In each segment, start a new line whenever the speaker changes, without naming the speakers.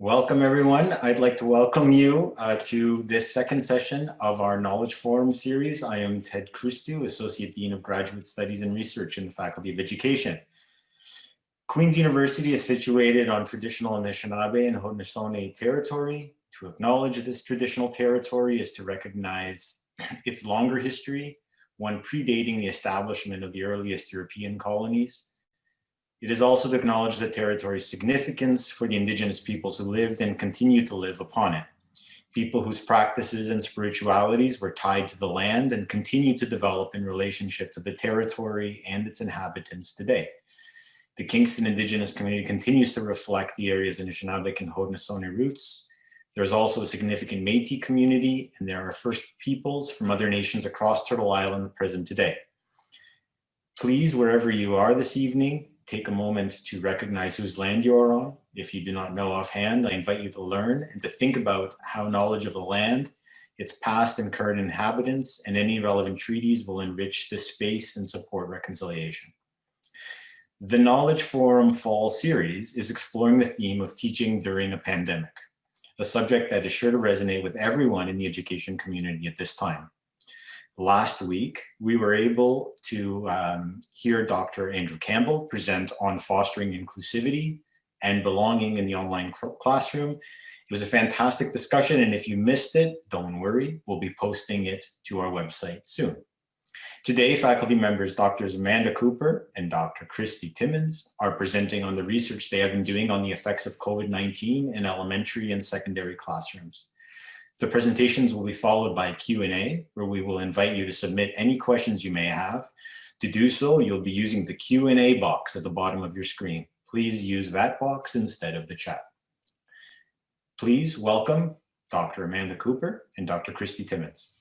Welcome everyone. I'd like to welcome you uh, to this second session of our Knowledge Forum series. I am Ted Christou, Associate Dean of Graduate Studies and Research in the Faculty of Education. Queen's University is situated on traditional Anishinaabe and Haudenosaunee territory. To acknowledge this traditional territory is to recognize its longer history, one predating the establishment of the earliest European colonies, it is also to acknowledge the territory's significance for the indigenous peoples who lived and continue to live upon it. People whose practices and spiritualities were tied to the land and continue to develop in relationship to the territory and its inhabitants today. The Kingston indigenous community continues to reflect the area's Anishinaabeg and Haudenosaunee roots. There's also a significant Métis community and there are First Peoples from other nations across Turtle Island present today. Please, wherever you are this evening, take a moment to recognize whose land you are on. If you do not know offhand, I invite you to learn and to think about how knowledge of the land, its past and current inhabitants, and any relevant treaties will enrich this space and support reconciliation. The Knowledge Forum Fall series is exploring the theme of teaching during a pandemic, a subject that is sure to resonate with everyone in the education community at this time last week, we were able to um, hear Dr. Andrew Campbell present on fostering inclusivity and belonging in the online classroom. It was a fantastic discussion, and if you missed it, don't worry, we'll be posting it to our website soon. Today, faculty members Drs. Amanda Cooper and Dr. Christy Timmons are presenting on the research they have been doing on the effects of COVID-19 in elementary and secondary classrooms. The presentations will be followed by a Q&A where we will invite you to submit any questions you may have. To do so, you'll be using the Q&A box at the bottom of your screen. Please use that box instead of the chat. Please welcome Dr. Amanda Cooper and Dr. Christy Timmons.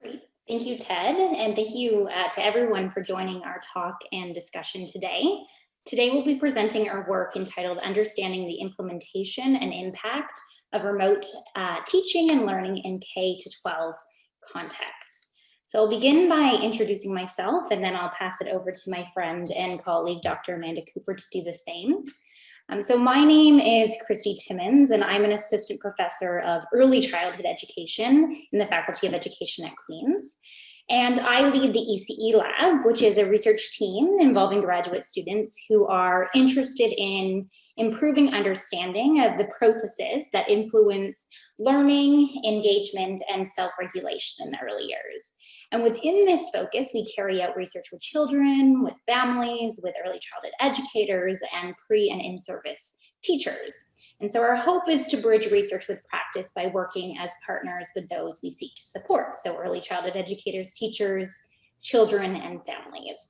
Great. Thank you, Ted, and thank you uh, to everyone for joining our talk and discussion today. Today, we'll be presenting our work entitled Understanding the Implementation and Impact of Remote uh, Teaching and Learning in K to 12 Context. So I'll begin by introducing myself and then I'll pass it over to my friend and colleague, Dr. Amanda Cooper to do the same. Um, so my name is Christy Timmons and I'm an assistant professor of early childhood education in the Faculty of Education at Queen's. And I lead the ECE lab, which is a research team involving graduate students who are interested in improving understanding of the processes that influence learning, engagement, and self-regulation in the early years. And within this focus, we carry out research with children, with families, with early childhood educators, and pre and in-service teachers. And so our hope is to bridge research with practice by working as partners with those we seek to support. So early childhood educators, teachers, children, and families.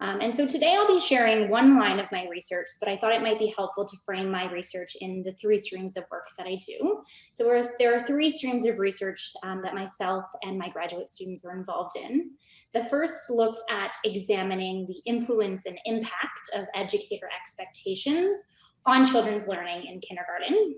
Um, and so today I'll be sharing one line of my research, but I thought it might be helpful to frame my research in the three streams of work that I do. So there are three streams of research um, that myself and my graduate students are involved in. The first looks at examining the influence and impact of educator expectations on children's learning in kindergarten.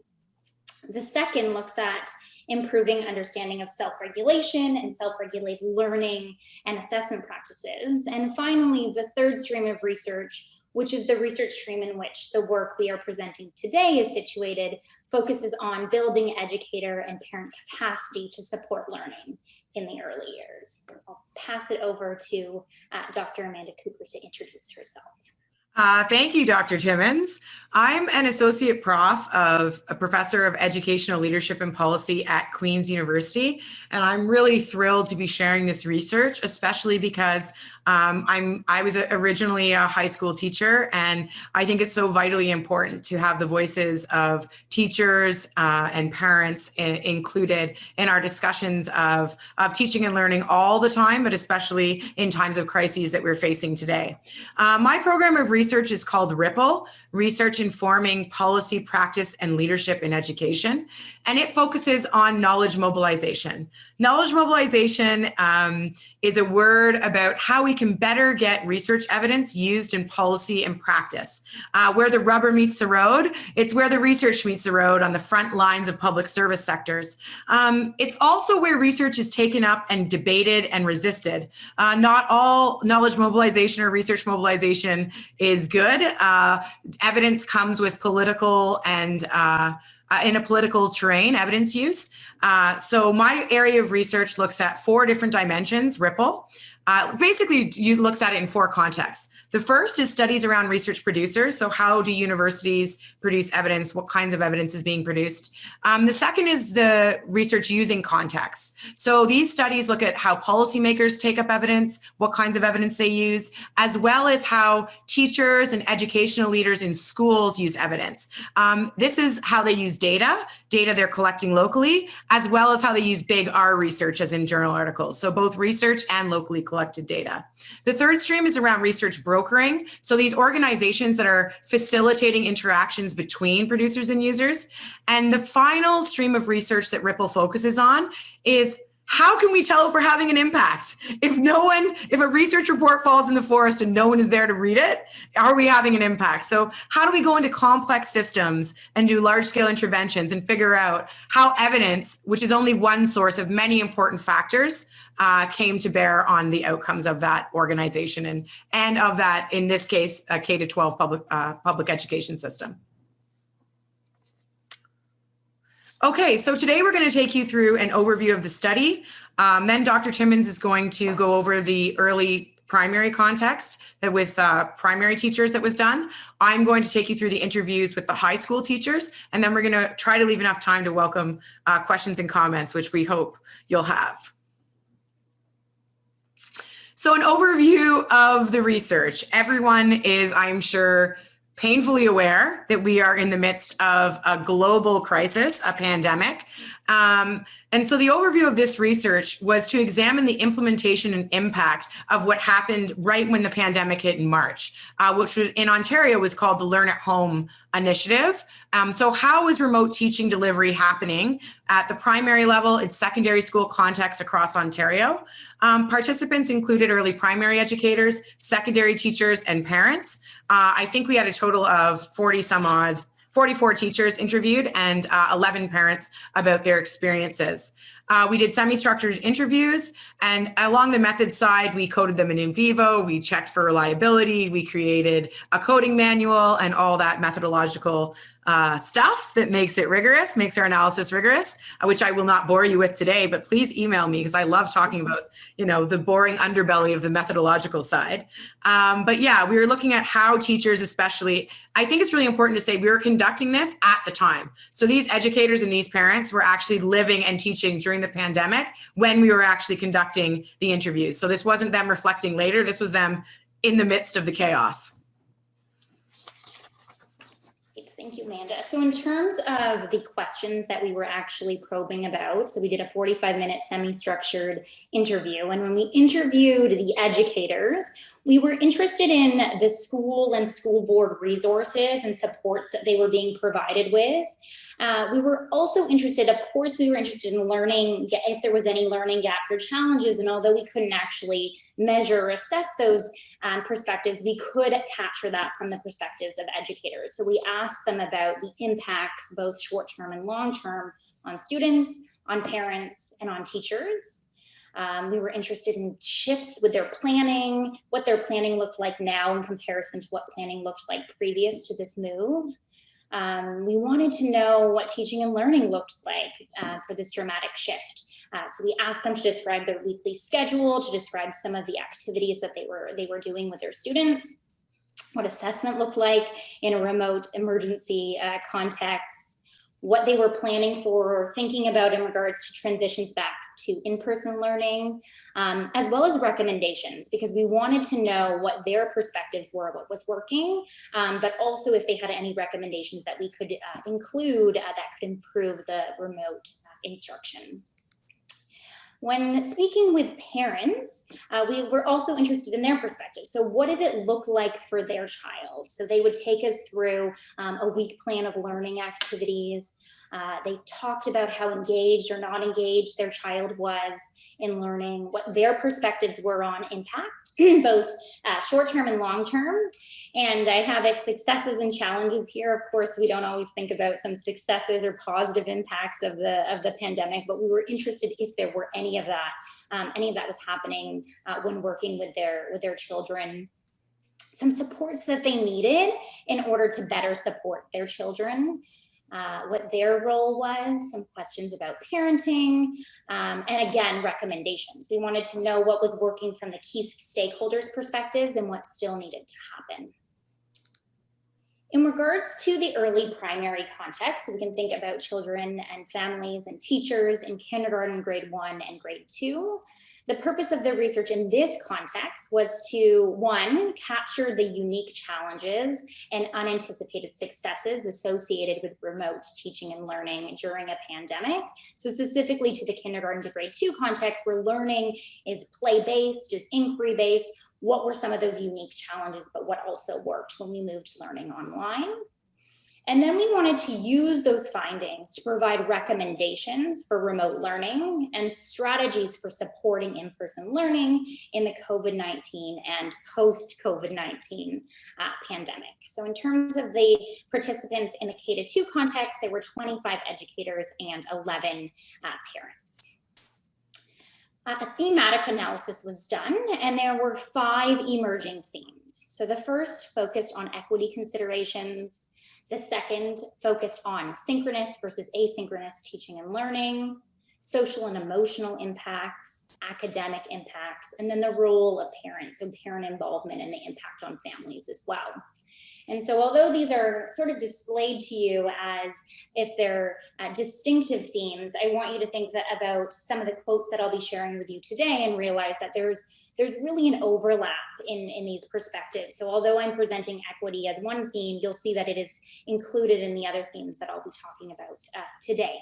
The second looks at improving understanding of self-regulation and self-regulated learning and assessment practices. And finally, the third stream of research, which is the research stream in which the work we are presenting today is situated, focuses on building educator and parent capacity to support learning in the early years. I'll pass it over to uh, Dr. Amanda Cooper to introduce herself.
Uh, thank you, Dr. Timmons. I'm an associate prof of a professor of educational leadership and policy at Queen's University, and I'm really thrilled to be sharing this research, especially because um, I'm I was originally a high school teacher, and I think it's so vitally important to have the voices of teachers uh, and parents in, included in our discussions of of teaching and learning all the time, but especially in times of crises that we're facing today. Uh, my program of research is called Ripple, Research Informing Policy, Practice, and Leadership in Education, and it focuses on knowledge mobilization. Knowledge mobilization um, is a word about how we can better get research evidence used in policy and practice. Uh, where the rubber meets the road, it's where the research meets the road on the front lines of public service sectors. Um, it's also where research is taken up and debated and resisted. Uh, not all knowledge mobilization or research mobilization is good. Uh, evidence comes with political and uh, uh, in a political terrain, evidence use. Uh, so my area of research looks at four different dimensions, Ripple. Uh, basically, you looks at it in four contexts. The first is studies around research producers. So how do universities produce evidence? What kinds of evidence is being produced? Um, the second is the research using context. So these studies look at how policymakers take up evidence, what kinds of evidence they use, as well as how teachers and educational leaders in schools use evidence. Um, this is how they use data, data they're collecting locally, as well as how they use big R research as in journal articles. So both research and locally collected data. The third stream is around research brokering. So these organizations that are facilitating interactions between producers and users. And the final stream of research that Ripple focuses on is how can we tell if we're having an impact? If no one, if a research report falls in the forest and no one is there to read it, are we having an impact? So how do we go into complex systems and do large scale interventions and figure out how evidence, which is only one source of many important factors, uh, came to bear on the outcomes of that organization and, and of that, in this case, a K to 12 public, uh, public education system. Okay, so today we're going to take you through an overview of the study. Um, then Dr. Timmons is going to go over the early primary context that with uh, primary teachers that was done. I'm going to take you through the interviews with the high school teachers, and then we're going to try to leave enough time to welcome uh, questions and comments, which we hope you'll have. So an overview of the research. Everyone is, I'm sure, painfully aware that we are in the midst of a global crisis, a pandemic. Um, and so the overview of this research was to examine the implementation and impact of what happened right when the pandemic hit in March, uh, which in Ontario was called the Learn at Home Initiative. Um, so how is remote teaching delivery happening at the primary level in secondary school context across Ontario? Um, participants included early primary educators, secondary teachers, and parents. Uh, I think we had a total of 40 some odd 44 teachers interviewed and uh, 11 parents about their experiences. Uh, we did semi-structured interviews and along the method side, we coded them in NVivo, we checked for reliability, we created a coding manual and all that methodological uh, stuff that makes it rigorous, makes our analysis rigorous, uh, which I will not bore you with today, but please email me because I love talking about, you know, the boring underbelly of the methodological side. Um, but yeah, we were looking at how teachers especially, I think it's really important to say we were conducting this at the time. So these educators and these parents were actually living and teaching during the pandemic when we were actually conducting the interviews. So this wasn't them reflecting later, this was them in the midst of the chaos.
Thank you, Amanda. So in terms of the questions that we were actually probing about, so we did a 45 minute semi-structured interview. And when we interviewed the educators, we were interested in the school and school board resources and supports that they were being provided with. Uh, we were also interested, of course, we were interested in learning if there was any learning gaps or challenges. And although we couldn't actually measure or assess those um, perspectives, we could capture that from the perspectives of educators. So we asked them about the impacts, both short-term and long-term, on students, on parents, and on teachers. Um, we were interested in shifts with their planning, what their planning looked like now in comparison to what planning looked like previous to this move. Um, we wanted to know what teaching and learning looked like uh, for this dramatic shift. Uh, so we asked them to describe their weekly schedule, to describe some of the activities that they were they were doing with their students, what assessment looked like in a remote emergency uh, context, what they were planning for or thinking about in regards to transitions back to in-person learning, um, as well as recommendations, because we wanted to know what their perspectives were, what was working, um, but also if they had any recommendations that we could uh, include uh, that could improve the remote uh, instruction. When speaking with parents, uh, we were also interested in their perspective. So what did it look like for their child? So they would take us through um, a week plan of learning activities, Uh, they talked about how engaged or not engaged their child was in learning, what their perspectives were on impact, both uh, short-term and long-term. And I have successes and challenges here. Of course, we don't always think about some successes or positive impacts of the, of the pandemic, but we were interested if there were any of that, um, any of that was happening uh, when working with their, with their children some supports that they needed in order to better support their children uh, what their role was, some questions about parenting, um, and again, recommendations. We wanted to know what was working from the key stakeholders' perspectives and what still needed to happen. In regards to the early primary context, we can think about children and families and teachers in kindergarten, grade one and grade two. The purpose of the research in this context was to, one, capture the unique challenges and unanticipated successes associated with remote teaching and learning during a pandemic. So specifically to the kindergarten to grade two context, where learning is play-based, is inquiry-based, what were some of those unique challenges, but what also worked when we moved learning online. And then we wanted to use those findings to provide recommendations for remote learning and strategies for supporting in-person learning in the COVID-19 and post-COVID-19 uh, pandemic. So in terms of the participants in the K-2 context, there were 25 educators and 11 uh, parents. Uh, a thematic analysis was done and there were five emerging themes. So the first focused on equity considerations, the second focused on synchronous versus asynchronous teaching and learning, social and emotional impacts, academic impacts, and then the role of parents, and parent involvement and the impact on families as well. And so although these are sort of displayed to you as if they're uh, distinctive themes, I want you to think about some of the quotes that I'll be sharing with you today and realize that there's there's really an overlap in, in these perspectives. So although I'm presenting equity as one theme, you'll see that it is included in the other themes that I'll be talking about uh, today.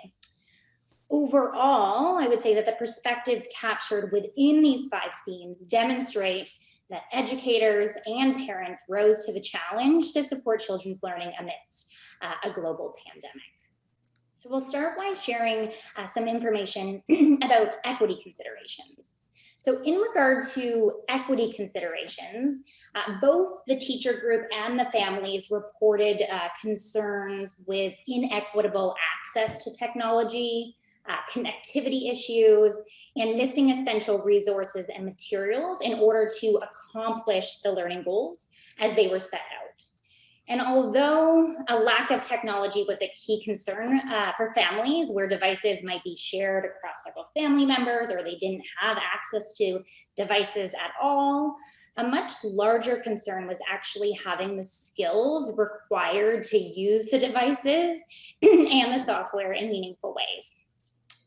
Overall, I would say that the perspectives captured within these five themes demonstrate that educators and parents rose to the challenge to support children's learning amidst uh, a global pandemic. So we'll start by sharing uh, some information about equity considerations. So in regard to equity considerations, uh, both the teacher group and the families reported uh, concerns with inequitable access to technology, uh, connectivity issues, and missing essential resources and materials in order to accomplish the learning goals as they were set out. And although a lack of technology was a key concern uh, for families where devices might be shared across several family members or they didn't have access to devices at all, a much larger concern was actually having the skills required to use the devices and the software in meaningful ways.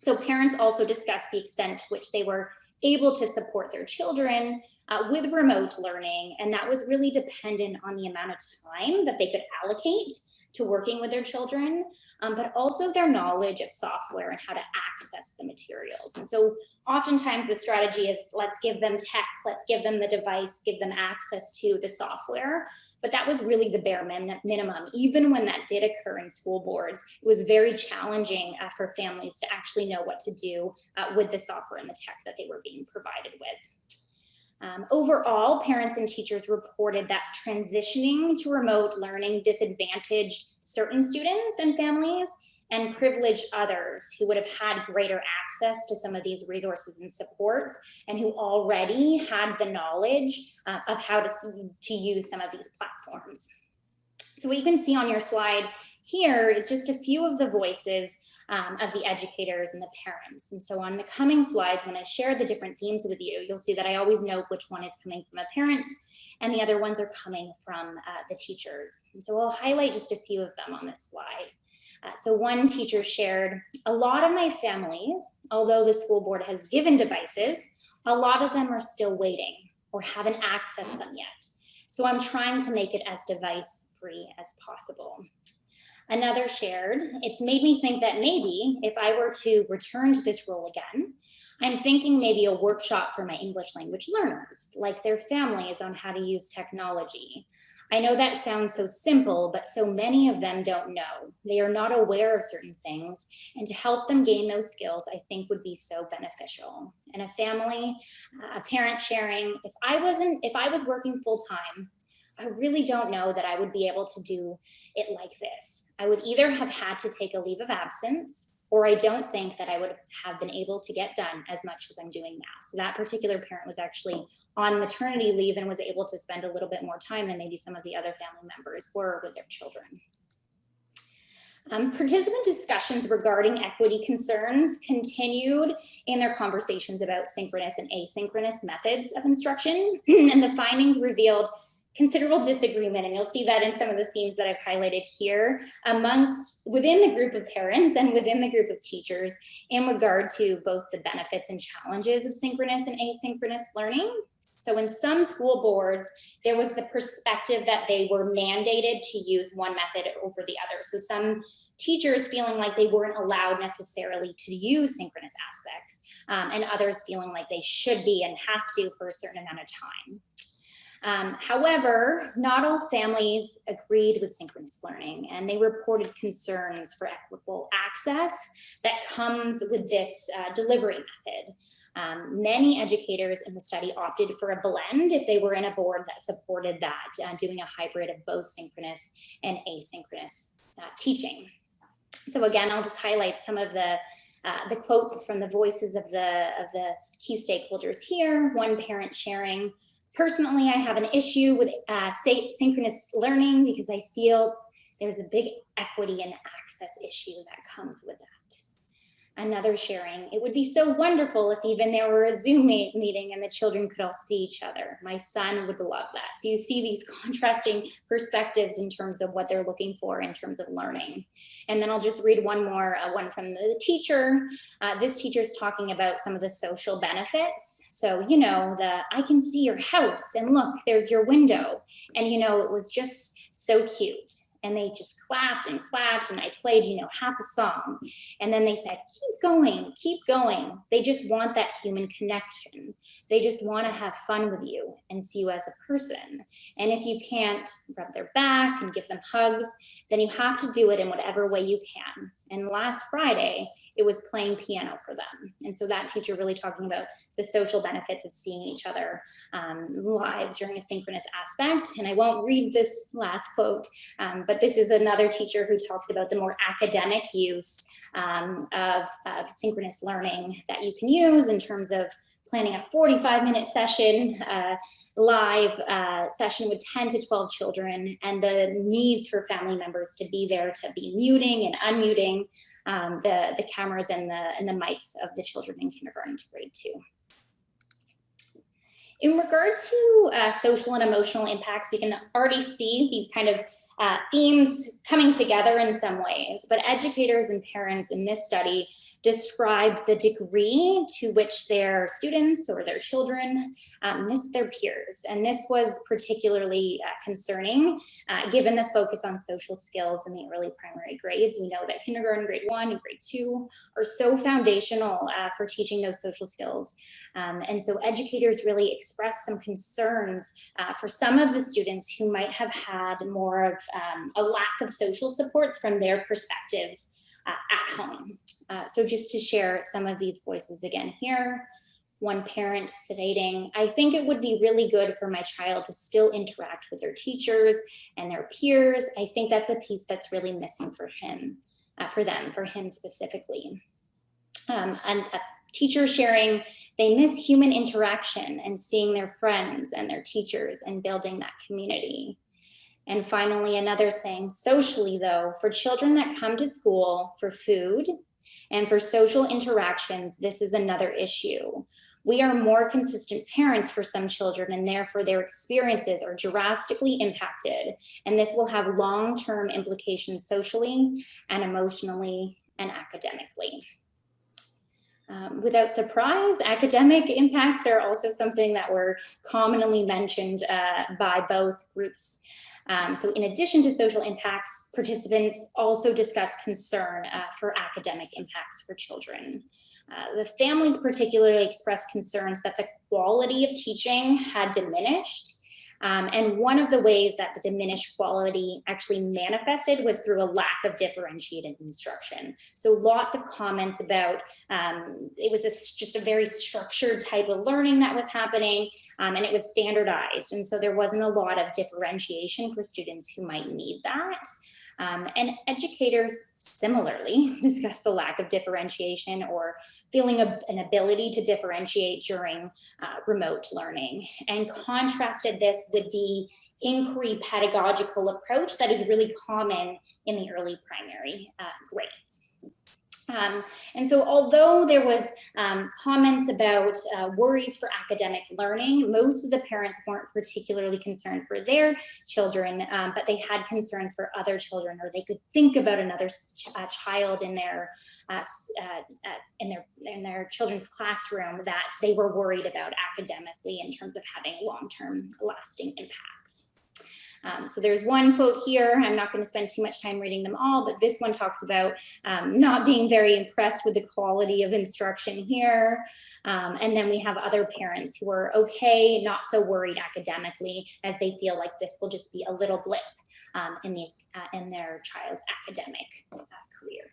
So parents also discussed the extent to which they were able to support their children uh, with remote learning. And that was really dependent on the amount of time that they could allocate to working with their children, um, but also their knowledge of software and how to access the materials. And so oftentimes the strategy is let's give them tech, let's give them the device, give them access to the software. But that was really the bare min minimum. Even when that did occur in school boards, it was very challenging uh, for families to actually know what to do uh, with the software and the tech that they were being provided with. Um, overall, parents and teachers reported that transitioning to remote learning disadvantaged certain students and families and privileged others who would have had greater access to some of these resources and supports and who already had the knowledge uh, of how to, to use some of these platforms. So what you can see on your slide here is just a few of the voices um, of the educators and the parents. And so on the coming slides, when I share the different themes with you, you'll see that I always know which one is coming from a parent and the other ones are coming from uh, the teachers. And so I'll highlight just a few of them on this slide. Uh, so one teacher shared, a lot of my families, although the school board has given devices, a lot of them are still waiting or haven't accessed them yet. So I'm trying to make it as device free as possible. Another shared, it's made me think that maybe if I were to return to this role again, I'm thinking maybe a workshop for my English language learners, like their families on how to use technology. I know that sounds so simple, but so many of them don't know. They are not aware of certain things and to help them gain those skills, I think would be so beneficial. And a family, a parent sharing, if I wasn't, if I was working full time, I really don't know that I would be able to do it like this. I would either have had to take a leave of absence or I don't think that I would have been able to get done as much as I'm doing now. So that particular parent was actually on maternity leave and was able to spend a little bit more time than maybe some of the other family members were with their children. Um, participant discussions regarding equity concerns continued in their conversations about synchronous and asynchronous methods of instruction, and the findings revealed considerable disagreement, and you'll see that in some of the themes that I've highlighted here amongst within the group of parents and within the group of teachers in regard to both the benefits and challenges of synchronous and asynchronous learning. So in some school boards, there was the perspective that they were mandated to use one method over the other. So some teachers feeling like they weren't allowed necessarily to use synchronous aspects um, and others feeling like they should be and have to for a certain amount of time. Um, however, not all families agreed with synchronous learning and they reported concerns for equitable access that comes with this uh, delivery method. Um, many educators in the study opted for a blend if they were in a board that supported that, uh, doing a hybrid of both synchronous and asynchronous uh, teaching. So again, I'll just highlight some of the uh, the quotes from the voices of the of the key stakeholders here. One parent sharing, Personally, I have an issue with uh, synchronous learning because I feel there's a big equity and access issue that comes with that another sharing. It would be so wonderful if even there were a Zoom meeting and the children could all see each other. My son would love that. So you see these contrasting perspectives in terms of what they're looking for in terms of learning. And then I'll just read one more, uh, one from the teacher. Uh, this teacher's talking about some of the social benefits. So, you know, the I can see your house and look, there's your window. And, you know, it was just so cute and they just clapped and clapped and I played, you know, half a song. And then they said, keep going, keep going. They just want that human connection. They just want to have fun with you and see you as a person. And if you can't rub their back and give them hugs, then you have to do it in whatever way you can. And last Friday, it was playing piano for them. And so that teacher really talking about the social benefits of seeing each other um, live during a synchronous aspect. And I won't read this last quote, um, but this is another teacher who talks about the more academic use um, of, of synchronous learning that you can use in terms of planning a 45 minute session, uh, live uh, session with 10 to 12 children and the needs for family members to be there to be muting and unmuting um, the, the cameras and the, and the mics of the children in kindergarten to grade two. In regard to uh, social and emotional impacts, we can already see these kind of uh, themes coming together in some ways, but educators and parents in this study described the degree to which their students or their children um, miss their peers. And this was particularly uh, concerning uh, given the focus on social skills in the early primary grades. We know that kindergarten, grade one and grade two are so foundational uh, for teaching those social skills. Um, and so educators really expressed some concerns uh, for some of the students who might have had more of um, a lack of social supports from their perspectives uh, at home. Uh, so just to share some of these voices again here, one parent stating, I think it would be really good for my child to still interact with their teachers and their peers. I think that's a piece that's really missing for him, uh, for them, for him specifically. Um, and a teacher sharing, they miss human interaction and seeing their friends and their teachers and building that community. And finally, another saying, socially though, for children that come to school for food and for social interactions, this is another issue. We are more consistent parents for some children and therefore their experiences are drastically impacted. And this will have long-term implications socially and emotionally and academically. Um, without surprise, academic impacts are also something that were commonly mentioned uh, by both groups. Um, so in addition to social impacts, participants also discussed concern uh, for academic impacts for children. Uh, the families particularly expressed concerns that the quality of teaching had diminished Um, and one of the ways that the diminished quality actually manifested was through a lack of differentiated instruction. So lots of comments about um, it was a, just a very structured type of learning that was happening um, and it was standardized. And so there wasn't a lot of differentiation for students who might need that. Um, and educators similarly discuss the lack of differentiation or feeling an ability to differentiate during uh, remote learning and contrasted this with the inquiry pedagogical approach that is really common in the early primary uh, grades. Um, and so although there was um, comments about uh, worries for academic learning, most of the parents weren't particularly concerned for their children, um, but they had concerns for other children or they could think about another ch uh, child in their, uh, uh, uh, in, their, in their children's classroom that they were worried about academically in terms of having long-term lasting impacts. Um, so there's one quote here, I'm not going to spend too much time reading them all, but this one talks about um, not being very impressed with the quality of instruction here. Um, and then we have other parents who are okay, not so worried academically as they feel like this will just be a little blip um, in, the, uh, in their child's academic uh, career.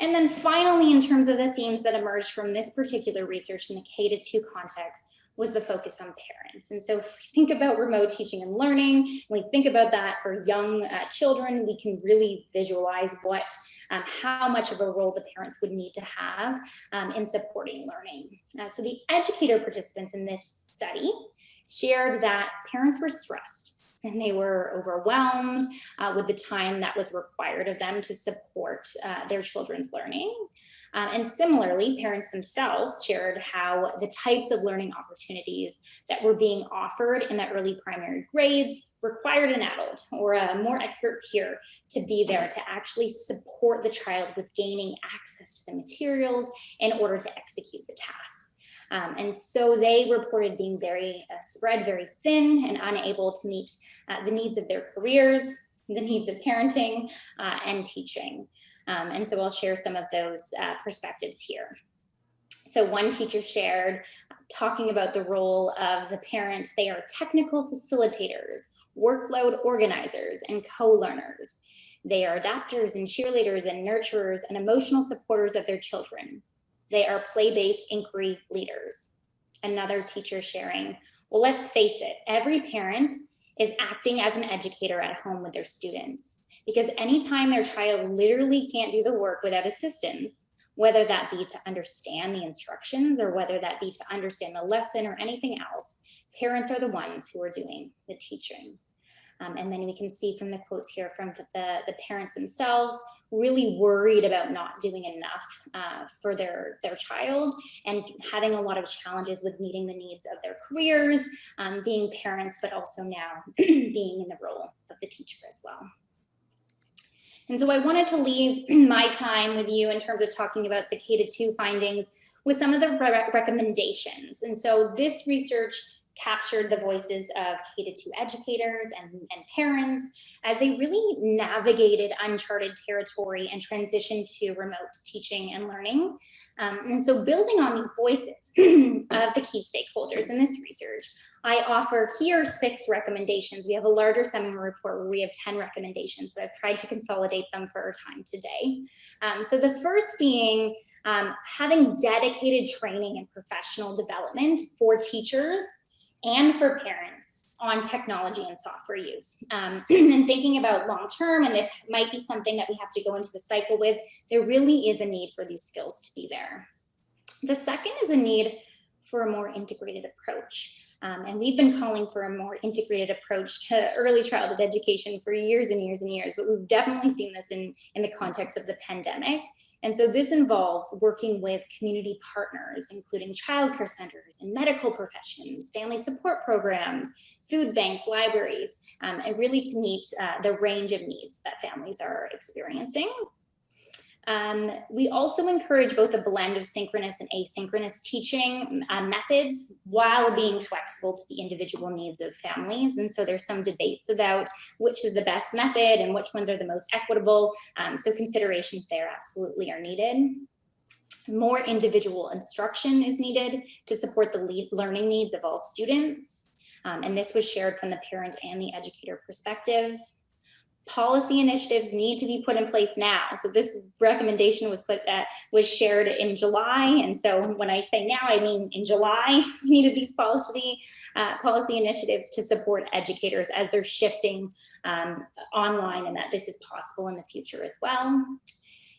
And then finally, in terms of the themes that emerged from this particular research in the K to 2 context, was the focus on parents. And so if we think about remote teaching and learning, we think about that for young uh, children, we can really visualize what, um, how much of a role the parents would need to have um, in supporting learning. Uh, so the educator participants in this study shared that parents were stressed and they were overwhelmed uh, with the time that was required of them to support uh, their children's learning. Um, and similarly, parents themselves shared how the types of learning opportunities that were being offered in the early primary grades required an adult or a more expert peer to be there to actually support the child with gaining access to the materials in order to execute the tasks. Um, and so they reported being very uh, spread very thin and unable to meet uh, the needs of their careers, the needs of parenting uh, and teaching. Um, and so I'll share some of those uh, perspectives here. So one teacher shared talking about the role of the parent. They are technical facilitators, workload organizers, and co-learners. They are adapters and cheerleaders and nurturers and emotional supporters of their children. They are play-based inquiry leaders. Another teacher sharing, well, let's face it, every parent is acting as an educator at home with their students because anytime their child literally can't do the work without assistance, whether that be to understand the instructions or whether that be to understand the lesson or anything else, parents are the ones who are doing the teaching. Um, and then we can see from the quotes here from the, the parents themselves, really worried about not doing enough uh, for their, their child and having a lot of challenges with meeting the needs of their careers, um, being parents, but also now being in the role of the teacher as well. And so I wanted to leave my time with you in terms of talking about the K to 2 findings with some of the re recommendations. And so this research captured the voices of K-2 educators and, and parents as they really navigated uncharted territory and transitioned to remote teaching and learning. Um, and so building on these voices of the key stakeholders in this research, I offer here six recommendations. We have a larger seminar report where we have 10 recommendations, but I've tried to consolidate them for our time today. Um, so the first being um, having dedicated training and professional development for teachers and for parents on technology and software use. Um, and thinking about long term, and this might be something that we have to go into the cycle with, there really is a need for these skills to be there. The second is a need for a more integrated approach. Um, and we've been calling for a more integrated approach to early childhood education for years and years and years, but we've definitely seen this in, in the context of the pandemic. And so this involves working with community partners, including childcare centers and medical professions, family support programs, food banks, libraries, um, and really to meet uh, the range of needs that families are experiencing. Um, we also encourage both a blend of synchronous and asynchronous teaching uh, methods while being flexible to the individual needs of families. And so there's some debates about which is the best method and which ones are the most equitable. Um, so considerations there absolutely are needed. More individual instruction is needed to support the learning needs of all students. Um, and this was shared from the parent and the educator perspectives policy initiatives need to be put in place now. So this recommendation was put that was shared in July, and so when I say now, I mean in July we needed these policy uh, policy initiatives to support educators as they're shifting um, online, and that this is possible in the future as well.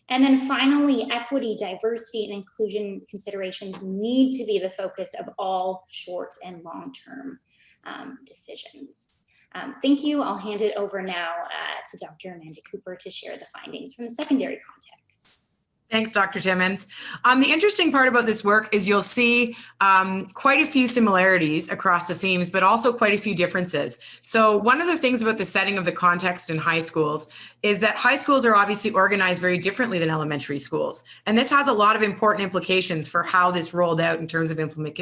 And then finally, equity, diversity, and inclusion considerations need to be the focus of all short and long-term um, decisions. Um, thank you. I'll hand it over now uh, to Dr. Amanda Cooper to share the findings from the secondary context.
Thanks, Dr. Timmons. Um, the interesting part about this work is you'll see um, quite a few similarities across the themes, but also quite a few differences. So one of the things about the setting of the context in high schools is that high schools are obviously organized very differently than elementary schools. And this has a lot of important implications for how this rolled out in terms of implement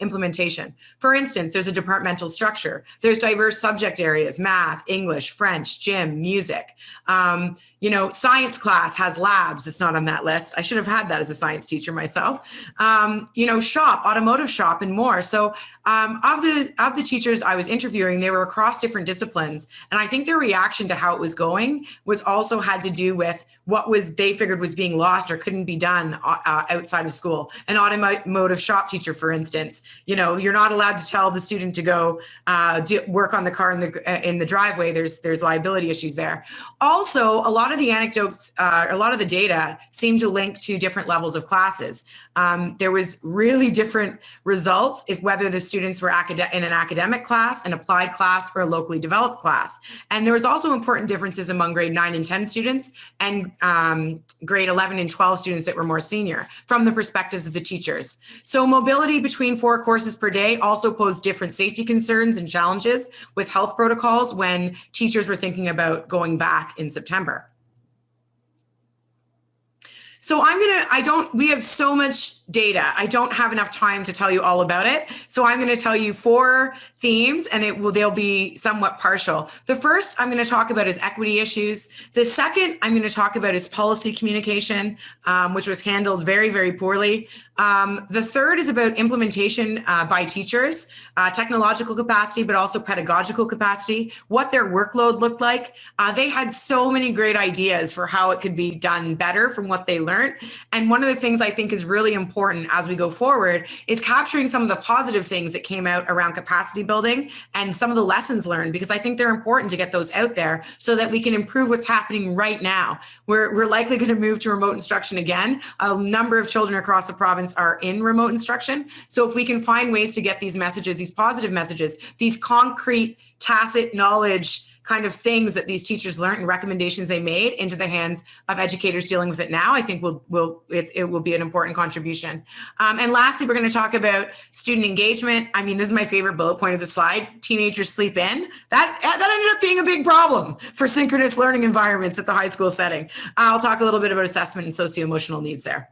implementation. For instance, there's a departmental structure. There's diverse subject areas, math, English, French, gym, music. Um, you know, science class has labs. It's not on that list. I should have had that as a science teacher myself. Um, you know, shop, automotive shop, and more. So um, of the of the teachers I was interviewing, they were across different disciplines, and I think their reaction to how it was going was also had to do with what was they figured was being lost or couldn't be done uh, uh outside of school. An automotive shop teacher, for instance, you know, you're not allowed to tell the student to go uh, do, work on the car in the uh, in the driveway. There's there's liability issues there. Also, a lot of the anecdotes, uh, a lot of the data seem to link to different levels of classes. Um, there was really different results if whether the students were in an academic class, an applied class, or a locally developed class. And there was also important differences among grade 9 and 10 students and um, grade 11 and 12 students that were more senior from the perspectives of the teachers. So mobility between four courses per day also posed different safety concerns and challenges with health protocols when teachers were thinking about going back in September. So I'm going to, I don't, we have so much data. I don't have enough time to tell you all about it. So I'm going to tell you four themes and it will, they'll be somewhat partial. The first I'm going to talk about is equity issues. The second I'm going to talk about is policy communication, um, which was handled very, very poorly. Um, the third is about implementation uh, by teachers, uh, technological capacity, but also pedagogical capacity, what their workload looked like. Uh, they had so many great ideas for how it could be done better from what they learned. And one of the things I think is really important as we go forward is capturing some of the positive things that came out around capacity building and some of the lessons learned, because I think they're important to get those out there so that we can improve what's happening right now. We're, we're likely going to move to remote instruction again. A number of children across the province are in remote instruction. So if we can find ways to get these messages, these positive messages, these concrete tacit knowledge kind of things that these teachers learned and recommendations they made into the hands of educators dealing with it now, I think will will it, it will be an important contribution. Um, and lastly, we're going to talk about student engagement. I mean, this is my favorite bullet point of the slide. Teenagers sleep in. That that ended up being a big problem for synchronous learning environments at the high school setting. I'll talk a little bit about assessment and socio-emotional needs there.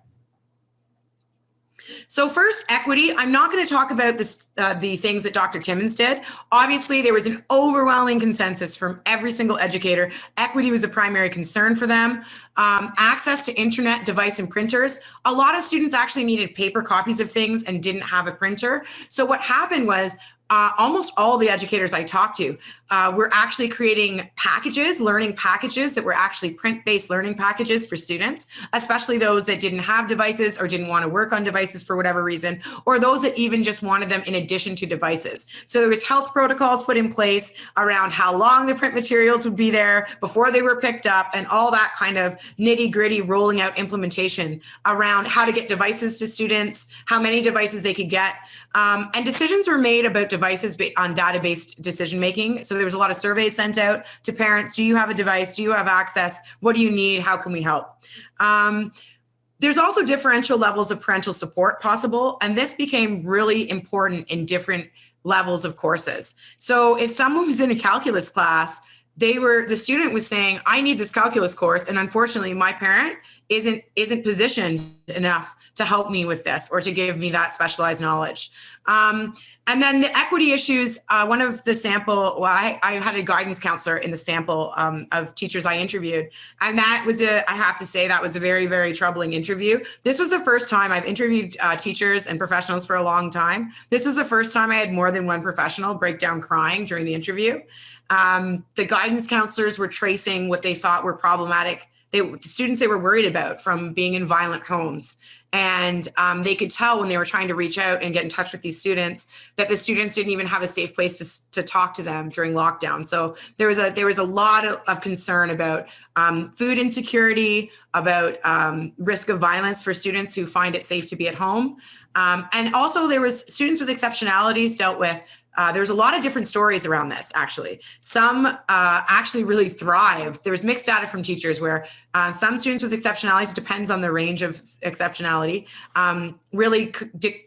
So first, equity. I'm not going to talk about this, uh, the things that Dr. Timmons did. Obviously, there was an overwhelming consensus from every single educator. Equity was a primary concern for them. Um, access to internet, device, and printers. A lot of students actually needed paper copies of things and didn't have a printer. So what happened was uh, almost all the educators I talked to uh, we're actually creating packages, learning packages that were actually print-based learning packages for students, especially those that didn't have devices or didn't want to work on devices for whatever reason, or those that even just wanted them in addition to devices. So there was health protocols put in place around how long the print materials would be there before they were picked up and all that kind of nitty gritty rolling out implementation around how to get devices to students, how many devices they could get. Um, and decisions were made about devices on data-based decision making. So there was a lot of surveys sent out to parents. Do you have a device? Do you have access? What do you need? How can we help? Um, there's also differential levels of parental support possible. And this became really important in different levels of courses. So if someone was in a calculus class, they were the student was saying i need this calculus course and unfortunately my parent isn't isn't positioned enough to help me with this or to give me that specialized knowledge. Um, and then the equity issues, uh, one of the sample, well, I, I, had a guidance counselor in the sample um, of teachers I interviewed. And that was a, I have to say, that was a very, very troubling interview. This was the first time I've interviewed uh, teachers and professionals for a long time. This was the first time I had more than one professional break down crying during the interview. Um, the guidance counselors were tracing what they thought were problematic they, the students they were worried about from being in violent homes. And um, they could tell when they were trying to reach out and get in touch with these students that the students didn't even have a safe place to, to talk to them during lockdown. So there was a there was a lot of, of concern about um, food insecurity about um, risk of violence for students who find it safe to be at home. Um, and also there was students with exceptionalities dealt with uh, there's a lot of different stories around this, actually. Some uh, actually really thrived. There was mixed data from teachers where uh, some students with exceptionalities, depends on the range of exceptionality, um, really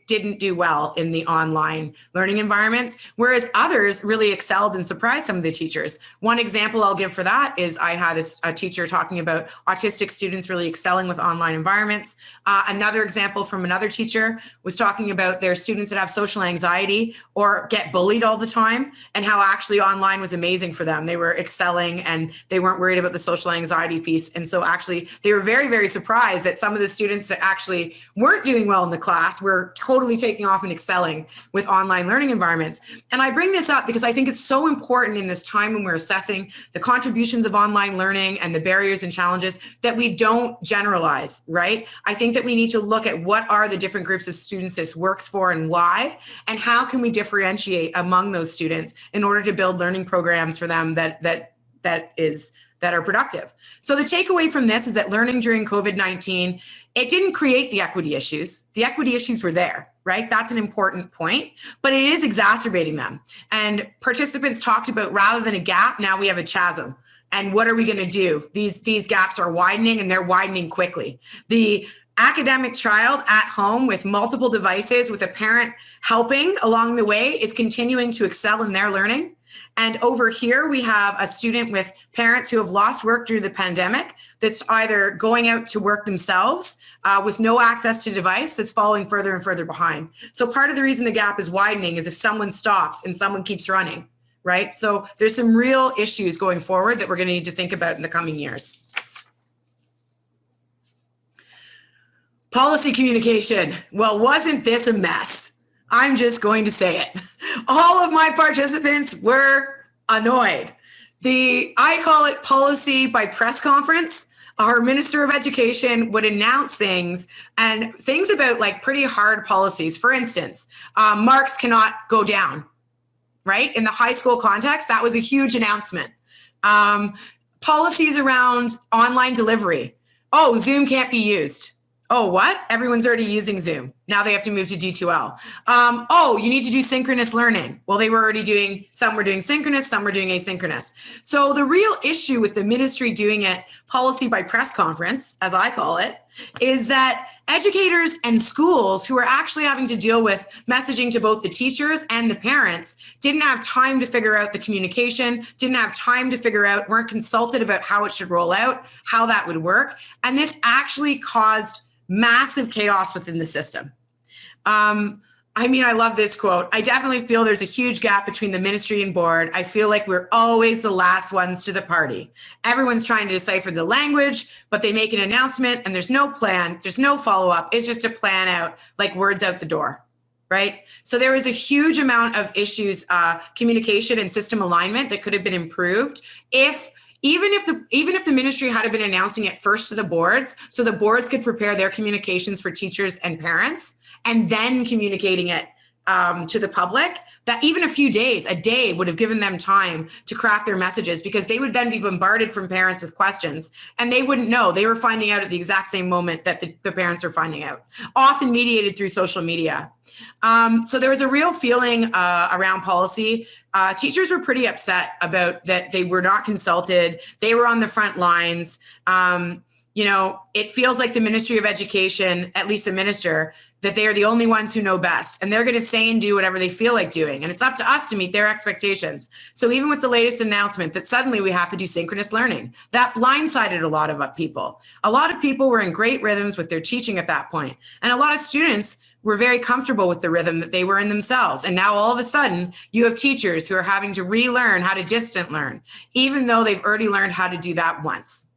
didn't do well in the online learning environments, whereas others really excelled and surprised some of the teachers. One example I'll give for that is I had a, a teacher talking about autistic students really excelling with online environments. Uh, another example from another teacher was talking about their students that have social anxiety or get bullied all the time and how actually online was amazing for them. They were excelling and they weren't worried about the social anxiety piece. And so actually they were very, very surprised that some of the students that actually weren't doing well in the class were totally taking off and excelling with online learning environments. And I bring this up because I think it's so important in this time when we're assessing the contributions of online learning and the barriers and challenges that we don't generalize, right? I think that we need to look at what are the different groups of students this works for and why, and how can we differentiate among those students in order to build learning programs for them that that that is that are productive. So the takeaway from this is that learning during COVID-19, it didn't create the equity issues. The equity issues were there, right? That's an important point, but it is exacerbating them. And participants talked about rather than a gap, now we have a chasm. And what are we gonna do? These, these gaps are widening and they're widening quickly. The academic child at home with multiple devices with a parent helping along the way is continuing to excel in their learning and over here, we have a student with parents who have lost work to the pandemic that's either going out to work themselves uh, with no access to device that's falling further and further behind. So part of the reason the gap is widening is if someone stops and someone keeps running, right? So there's some real issues going forward that we're gonna need to think about in the coming years. Policy communication. Well, wasn't this a mess? I'm just going to say it. All of my participants were annoyed. The I call it policy by press conference. Our Minister of Education would announce things and things about like pretty hard policies. For instance, um, marks cannot go down, right? In the high school context, that was a huge announcement. Um, policies around online delivery. Oh, Zoom can't be used Oh, what? Everyone's already using Zoom. Now they have to move to D2L. Um, oh, you need to do synchronous learning. Well, they were already doing, some were doing synchronous, some were doing asynchronous. So the real issue with the ministry doing it policy by press conference, as I call it, is that educators and schools who are actually having to deal with messaging to both the teachers and the parents didn't have time to figure out the communication, didn't have time to figure out, weren't consulted about how it should roll out, how that would work. And this actually caused massive chaos within the system. Um, I mean, I love this quote. I definitely feel there's a huge gap between the ministry and board. I feel like we're always the last ones to the party. Everyone's trying to decipher the language, but they make an announcement and there's no plan, there's no follow up. It's just a plan out, like words out the door, right? So there was a huge amount of issues, uh, communication and system alignment that could have been improved if even if the even if the ministry had been announcing it first to the boards so the boards could prepare their communications for teachers and parents and then communicating it um, to the public that even a few days a day would have given them time to craft their messages because they would then be bombarded from parents with questions and they wouldn't know they were finding out at the exact same moment that the, the parents are finding out often mediated through social media um, so there was a real feeling uh, around policy uh, teachers were pretty upset about that they were not consulted. They were on the front lines. Um, you know, it feels like the Ministry of Education, at least the minister, that they are the only ones who know best and they're going to say and do whatever they feel like doing. And it's up to us to meet their expectations. So even with the latest announcement that suddenly we have to do synchronous learning, that blindsided a lot of people. A lot of people were in great rhythms with their teaching at that point. And a lot of students were very comfortable with the rhythm that they were in themselves. And now all of a sudden, you have teachers who are having to relearn how to distant learn, even though they've already learned how to do that once.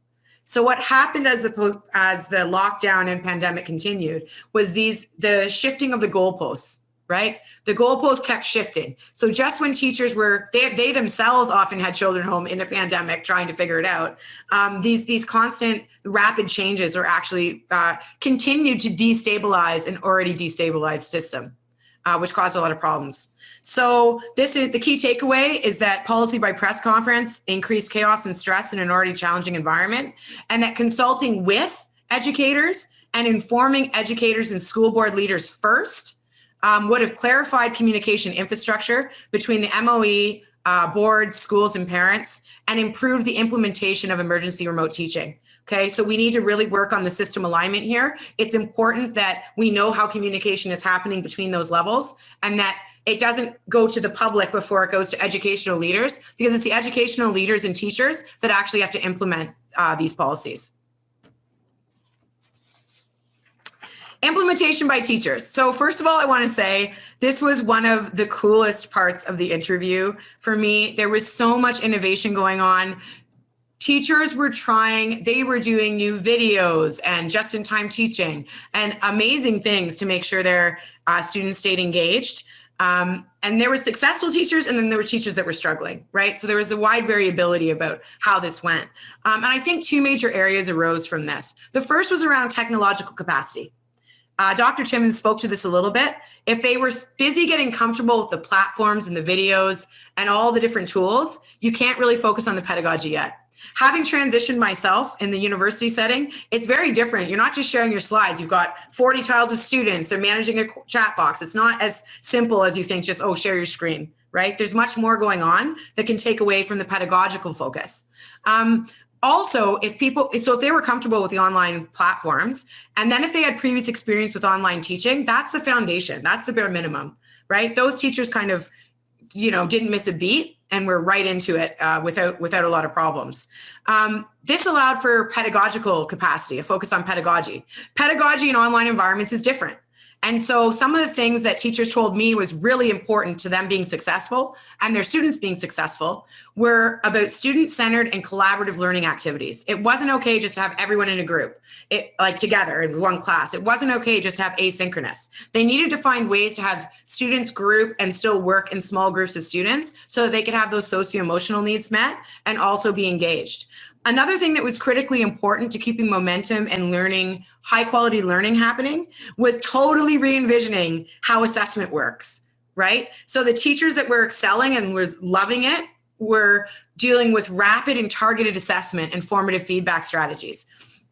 So what happened as the as the lockdown and pandemic continued was these the shifting of the goalposts, right? The goalposts kept shifting. So just when teachers were they, they themselves often had children home in a pandemic trying to figure it out, um, these these constant rapid changes are actually uh, continued to destabilize an already destabilized system, uh, which caused a lot of problems. So this is the key takeaway is that policy by press conference increased chaos and stress in an already challenging environment and that consulting with educators and informing educators and school board leaders first um, would have clarified communication infrastructure between the MOE, uh, boards, schools, and parents, and improved the implementation of emergency remote teaching. Okay, so we need to really work on the system alignment here. It's important that we know how communication is happening between those levels and that it doesn't go to the public before it goes to educational leaders because it's the educational leaders and teachers that actually have to implement uh, these policies. Implementation by teachers. So first of all, I wanna say this was one of the coolest parts of the interview for me. There was so much innovation going on teachers were trying, they were doing new videos and just in time teaching and amazing things to make sure their uh, students stayed engaged. Um, and there were successful teachers and then there were teachers that were struggling, right? So there was a wide variability about how this went. Um, and I think two major areas arose from this. The first was around technological capacity. Uh, Dr. Timmons spoke to this a little bit. If they were busy getting comfortable with the platforms and the videos and all the different tools, you can't really focus on the pedagogy yet. Having transitioned myself in the university setting, it's very different. You're not just sharing your slides. You've got 40 tiles of students. They're managing a chat box. It's not as simple as you think just, oh, share your screen, right? There's much more going on that can take away from the pedagogical focus. Um, also, if people, so if they were comfortable with the online platforms, and then if they had previous experience with online teaching, that's the foundation. That's the bare minimum, right? Those teachers kind of, you know, didn't miss a beat and we're right into it uh, without without a lot of problems. Um, this allowed for pedagogical capacity, a focus on pedagogy. Pedagogy in online environments is different. And so some of the things that teachers told me was really important to them being successful and their students being successful were about student-centered and collaborative learning activities. It wasn't okay just to have everyone in a group, it, like together in one class. It wasn't okay just to have asynchronous. They needed to find ways to have students group and still work in small groups of students so that they could have those socio-emotional needs met and also be engaged. Another thing that was critically important to keeping momentum and learning, high quality learning happening was totally re-envisioning how assessment works, right? So the teachers that were excelling and was loving it were dealing with rapid and targeted assessment and formative feedback strategies.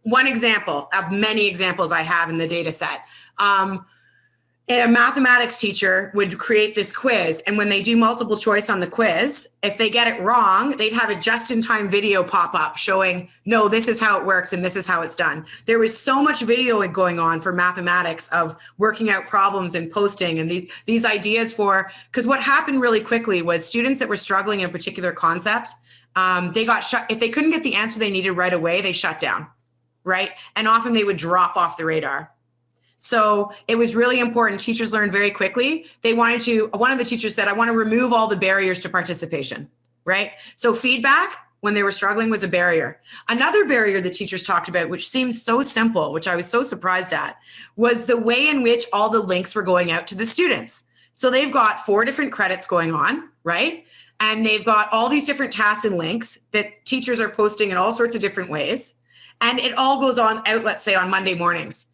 One example of many examples I have in the data set. Um, a mathematics teacher would create this quiz. And when they do multiple choice on the quiz if they get it wrong they'd have a just-in-time video pop up showing no this is how it works and this is how it's done. There was so much video going on for mathematics of working out problems and posting and the, these ideas for because what happened really quickly was students that were struggling in a particular concept um, they got shut if they couldn't get the answer they needed right away they shut down right? And often they would drop off the radar so it was really important. Teachers learned very quickly. They wanted to, one of the teachers said, I want to remove all the barriers to participation, right? So feedback when they were struggling was a barrier. Another barrier the teachers talked about, which seems so simple, which I was so surprised at, was the way in which all the links were going out to the students. So they've got four different credits going on, right? And they've got all these different tasks and links that teachers are posting in all sorts of different ways. And it all goes on out, let's say on Monday mornings.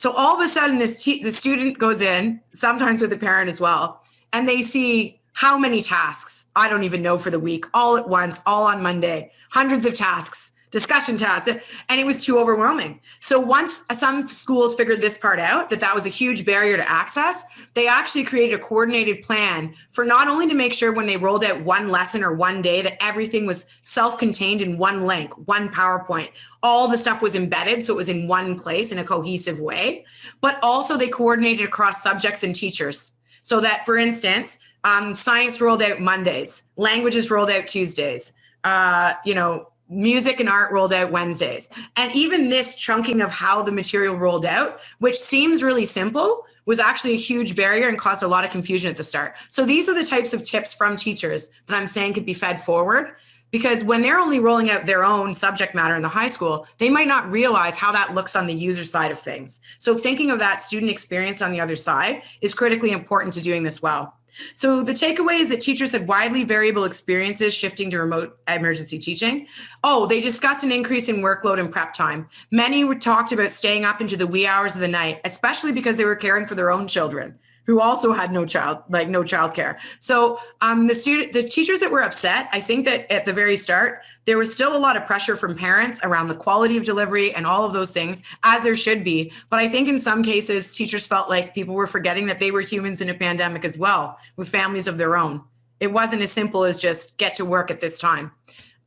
So all of a sudden, this the student goes in, sometimes with the parent as well, and they see how many tasks, I don't even know for the week, all at once, all on Monday, hundreds of tasks discussion tasks, and it was too overwhelming. So once some schools figured this part out, that that was a huge barrier to access, they actually created a coordinated plan for not only to make sure when they rolled out one lesson or one day that everything was self-contained in one link, one PowerPoint, all the stuff was embedded so it was in one place in a cohesive way, but also they coordinated across subjects and teachers. So that, for instance, um, science rolled out Mondays, languages rolled out Tuesdays, uh, you know, music and art rolled out Wednesdays. And even this chunking of how the material rolled out, which seems really simple, was actually a huge barrier and caused a lot of confusion at the start. So these are the types of tips from teachers that I'm saying could be fed forward because when they're only rolling out their own subject matter in the high school, they might not realize how that looks on the user side of things. So thinking of that student experience on the other side is critically important to doing this well. So the takeaway is that teachers had widely variable experiences shifting to remote emergency teaching. Oh, they discussed an increase in workload and prep time. Many were talked about staying up into the wee hours of the night, especially because they were caring for their own children who also had no child, like no childcare. So um, the student, the teachers that were upset, I think that at the very start, there was still a lot of pressure from parents around the quality of delivery and all of those things, as there should be. But I think in some cases, teachers felt like people were forgetting that they were humans in a pandemic as well, with families of their own. It wasn't as simple as just get to work at this time.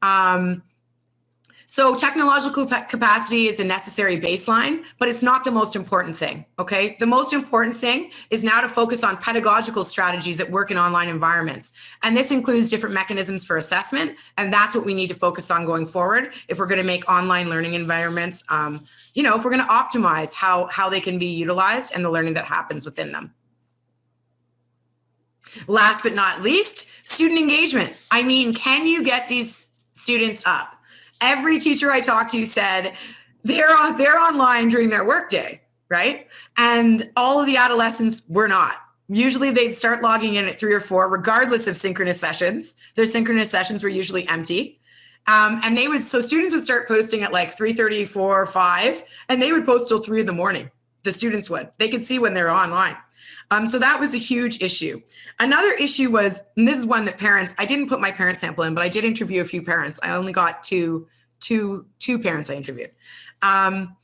Um, so technological capacity is a necessary baseline, but it's not the most important thing, okay? The most important thing is now to focus on pedagogical strategies that work in online environments. And this includes different mechanisms for assessment, and that's what we need to focus on going forward if we're gonna make online learning environments, um, you know, if we're gonna optimize how, how they can be utilized and the learning that happens within them. Last but not least, student engagement. I mean, can you get these students up? Every teacher I talked to said they're on, they're online during their workday, right? And all of the adolescents were not. Usually they'd start logging in at three or four, regardless of synchronous sessions. Their synchronous sessions were usually empty. Um, and they would, so students would start posting at like 3.30, 4, 5, and they would post till three in the morning. The students would, they could see when they're online. Um, so that was a huge issue. Another issue was, and this is one that parents, I didn't put my parent sample in, but I did interview a few parents. I only got two, two, two parents I interviewed. Um,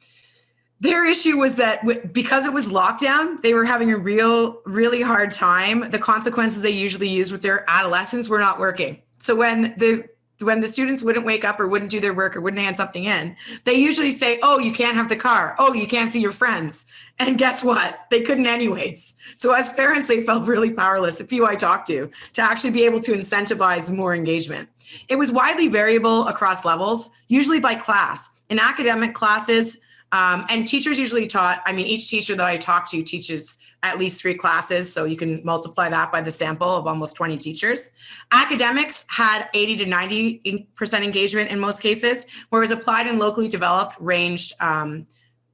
their issue was that because it was lockdown, they were having a real, really hard time. The consequences they usually use with their adolescents were not working. So when the when the students wouldn't wake up or wouldn't do their work or wouldn't hand something in, they usually say, oh, you can't have the car. Oh, you can't see your friends. And guess what? They couldn't anyways. So as parents, they felt really powerless, a few I talked to, to actually be able to incentivize more engagement. It was widely variable across levels, usually by class. In academic classes, um, and teachers usually taught, I mean, each teacher that I talked to teaches at least three classes. So you can multiply that by the sample of almost 20 teachers. Academics had 80 to 90% engagement in most cases, whereas applied and locally developed ranged um,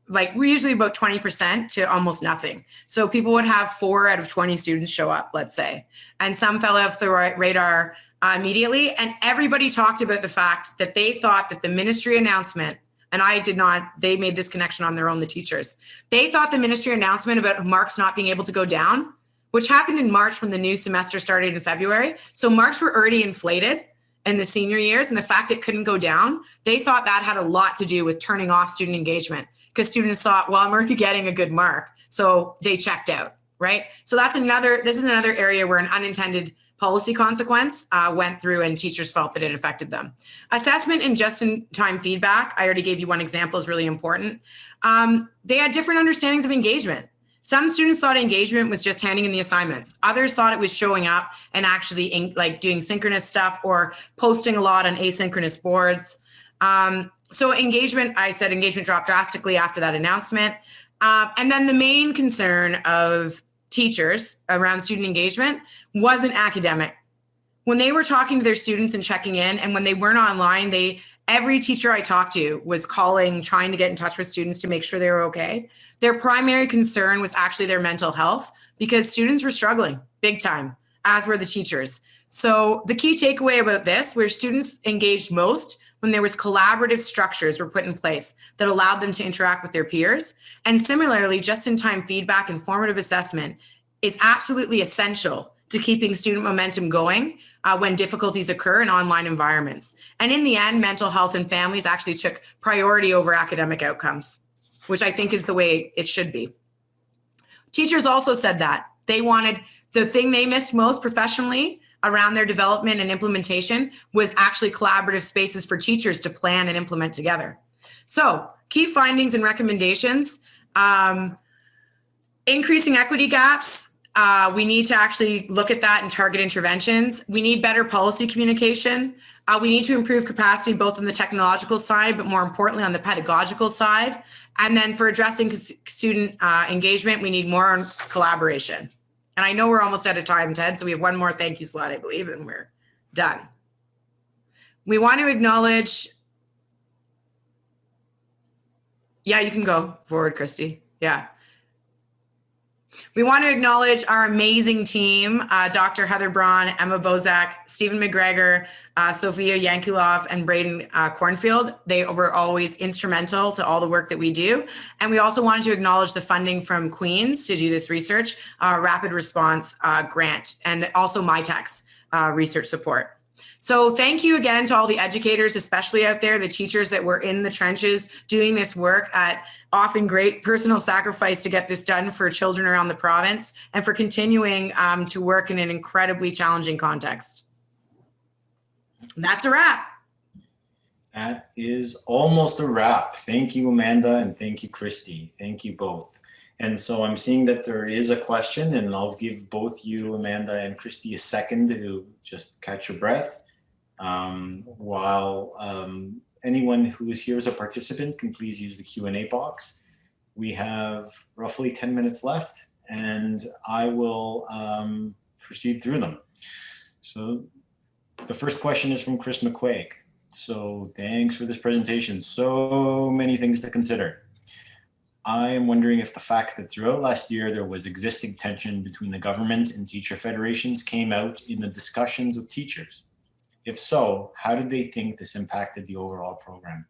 like we're usually about 20% to almost nothing. So people would have four out of 20 students show up, let's say, and some fell off the radar uh, immediately. And everybody talked about the fact that they thought that the ministry announcement and I did not, they made this connection on their own, the teachers. They thought the ministry announcement about marks not being able to go down, which happened in March when the new semester started in February. So marks were already inflated in the senior years and the fact it couldn't go down, they thought that had a lot to do with turning off student engagement because students thought, well, I'm already getting a good mark. So they checked out, right? So that's another, this is another area where an unintended policy consequence uh, went through and teachers felt that it affected them. Assessment and just-in-time feedback, I already gave you one example, is really important. Um, they had different understandings of engagement. Some students thought engagement was just handing in the assignments. Others thought it was showing up and actually in, like doing synchronous stuff or posting a lot on asynchronous boards. Um, so engagement, I said engagement dropped drastically after that announcement. Uh, and then the main concern of teachers around student engagement wasn't academic. When they were talking to their students and checking in, and when they weren't online, they every teacher I talked to was calling, trying to get in touch with students to make sure they were okay. Their primary concern was actually their mental health because students were struggling big time, as were the teachers. So the key takeaway about this, where students engaged most, when there was collaborative structures were put in place that allowed them to interact with their peers. And similarly, just-in-time feedback and formative assessment is absolutely essential to keeping student momentum going uh, when difficulties occur in online environments. And in the end, mental health and families actually took priority over academic outcomes, which I think is the way it should be. Teachers also said that they wanted the thing they missed most professionally around their development and implementation was actually collaborative spaces for teachers to plan and implement together. So key findings and recommendations, um, increasing equity gaps, uh, we need to actually look at that and target interventions. We need better policy communication. Uh, we need to improve capacity both on the technological side, but more importantly on the pedagogical side. And then for addressing student uh, engagement, we need more collaboration. And I know we're almost out of time, Ted, so we have one more thank you slide, I believe, and we're done. We want to acknowledge, yeah, you can go forward, Kristy. Yeah. We want to acknowledge our amazing team, uh, Dr. Heather Braund, Emma Bozak, Stephen MacGregor, uh, Sophia Yankulov, and Braden uh, Cornfield. They were always instrumental to all the work that we do. And we also wanted to acknowledge the funding from Queens to do this research, uh, rapid response uh, grant, and also Mitacs uh, research support. So thank you again to all the educators, especially out there, the teachers that were in the trenches doing this work at often great personal sacrifice to get this done for children around the province and for continuing um, to work in an incredibly challenging context. that's a wrap.
That is almost a wrap. Thank you, Amanda, and thank you, Kristy. Thank you both. And so I'm seeing that there is a question and I'll give both you, Amanda and Kristy, a second to just catch your breath. Um, while um, anyone who is here as a participant can please use the Q&A box. We have roughly 10 minutes left and I will um, proceed through them. So the first question is from Chris McQuaig. So thanks for this presentation. So many things to consider. I am wondering if the fact that throughout last year there was existing tension between the government and teacher federations came out in the discussions with teachers. If so, how did they think this impacted the overall program?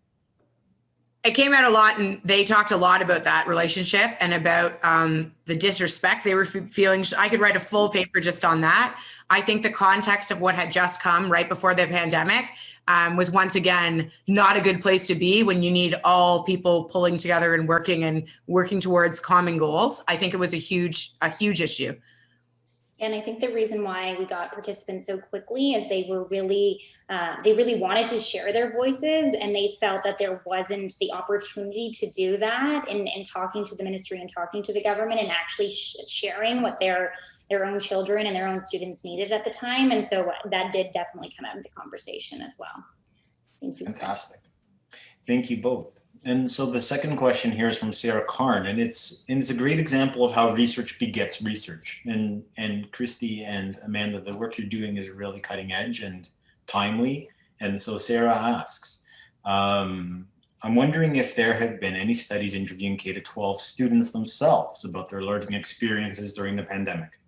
It came out a lot and they talked a lot about that relationship and about um, the disrespect they were feeling. I could write a full paper just on that. I think the context of what had just come right before the pandemic um, was once again not a good place to be when you need all people pulling together and working and working towards common goals. I think it was a huge, a huge issue.
And I think the reason why we got participants so quickly is they were really, uh, they really wanted to share their voices and they felt that there wasn't the opportunity to do that in, in talking to the ministry and talking to the government and actually sh sharing what their their own children and their own students needed at the time. And so that did definitely come out of the conversation as well. Thank you.
Fantastic. Thank you both. And so the second question here is from Sarah Karn, and it's and it's a great example of how research begets research. And and Kristy and Amanda, the work you're doing is really cutting edge and timely. And so Sarah asks, um, I'm wondering if there have been any studies interviewing K-12 students themselves about their learning experiences during the pandemic.